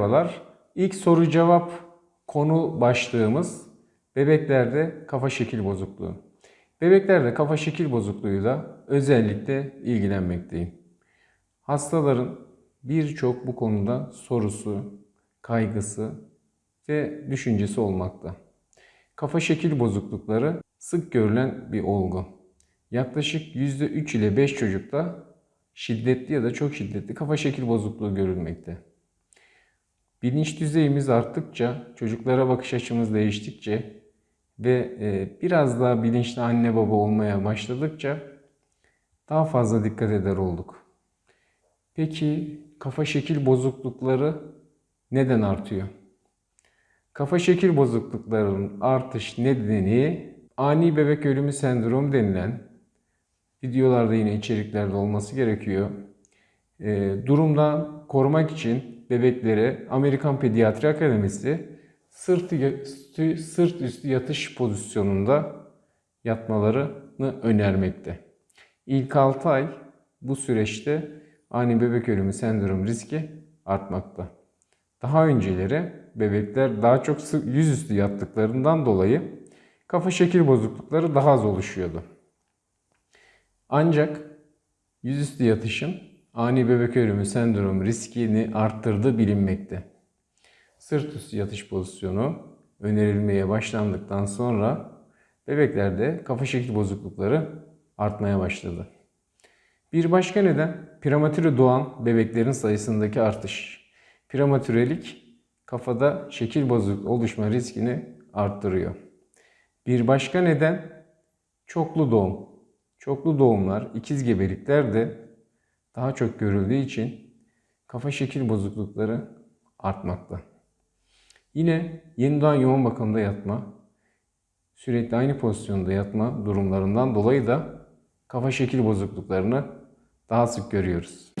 Merhabalar. İlk soru cevap konu başlığımız bebeklerde kafa şekil bozukluğu. Bebeklerde kafa şekil bozukluğuyla özellikle ilgilenmekteyim. Hastaların birçok bu konuda sorusu, kaygısı ve düşüncesi olmakta. Kafa şekil bozuklukları sık görülen bir olgu. Yaklaşık %3 ile 5 çocukta şiddetli ya da çok şiddetli kafa şekil bozukluğu görülmekte. Bilinç düzeyimiz arttıkça, çocuklara bakış açımız değiştikçe ve e, biraz daha bilinçli anne baba olmaya başladıkça daha fazla dikkat eder olduk. Peki kafa şekil bozuklukları neden artıyor? Kafa şekil bozukluklarının artış nedeni ani bebek ölümü sendromu denilen videolarda yine içeriklerde olması gerekiyor. E, durumdan korumak için bebeklere Amerikan Pediatri Akademisi sırt, üstü, sırt üstü yatış pozisyonunda yatmalarını önermekte. İlk 6 ay bu süreçte ani bebek ölümü sendromu riski artmakta. Daha önceleri bebekler daha çok yüzüstü yattıklarından dolayı kafa şekil bozuklukları daha az oluşuyordu. Ancak yüzüstü yatışın ani bebek ölümü sendromu riskini arttırdığı bilinmekte. Sırt üstü yatış pozisyonu önerilmeye başlandıktan sonra bebeklerde kafa şekil bozuklukları artmaya başladı. Bir başka neden prematüre doğan bebeklerin sayısındaki artış. Prematürelik kafada şekil bozuk oluşma riskini arttırıyor. Bir başka neden çoklu doğum. Çoklu doğumlar, ikiz gebelikler de daha çok görüldüğü için kafa şekil bozuklukları artmakta. Yine yeni doğan yoğun bakımda yatma, sürekli aynı pozisyonda yatma durumlarından dolayı da kafa şekil bozukluklarını daha sık görüyoruz.